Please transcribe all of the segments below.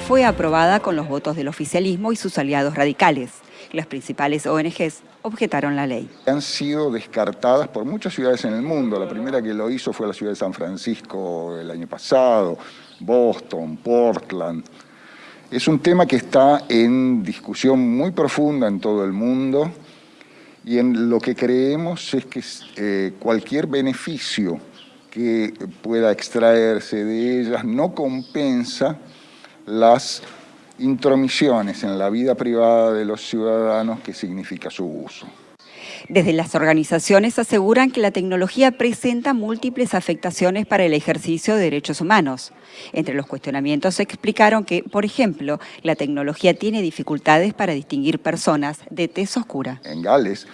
fue aprobada con los votos del oficialismo y sus aliados radicales. Las principales ONGs objetaron la ley. Han sido descartadas por muchas ciudades en el mundo. La primera que lo hizo fue la ciudad de San Francisco el año pasado, Boston, Portland. Es un tema que está en discusión muy profunda en todo el mundo y en lo que creemos es que eh, cualquier beneficio que pueda extraerse de ellas no compensa las intromisiones en la vida privada de los ciudadanos que significa su uso. Desde las organizaciones aseguran que la tecnología presenta múltiples afectaciones para el ejercicio de derechos humanos. Entre los cuestionamientos se explicaron que, por ejemplo, la tecnología tiene dificultades para distinguir personas de tez oscura. En Gales,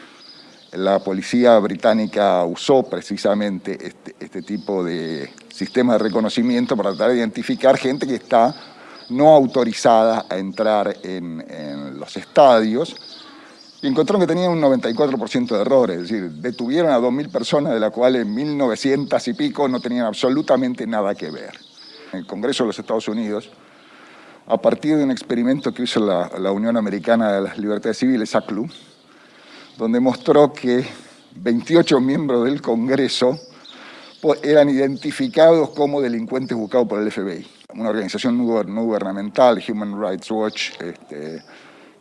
la policía británica usó precisamente este, este tipo de sistema de reconocimiento para tratar de identificar gente que está no autorizada a entrar en, los estadios y encontraron que tenían un 94% de errores, es decir, detuvieron a 2.000 personas, de las cuales 1.900 y pico no tenían absolutamente nada que ver. En el Congreso de los Estados Unidos, a partir de un experimento que hizo la, la Unión Americana de las Libertades Civiles, ACLU, donde mostró que 28 miembros del Congreso eran identificados como delincuentes buscados por el FBI. Una organización no gubernamental, Human Rights Watch, este,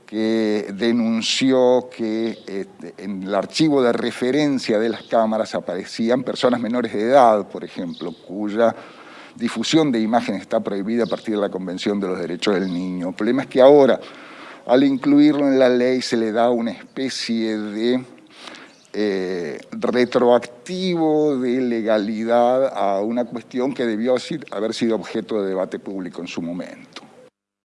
que denunció que este, en el archivo de referencia de las cámaras aparecían personas menores de edad, por ejemplo, cuya difusión de imágenes está prohibida a partir de la Convención de los Derechos del Niño. El problema es que ahora, al incluirlo en la ley, se le da una especie de eh, retroactivo de legalidad a una cuestión que debió haber sido objeto de debate público en su momento.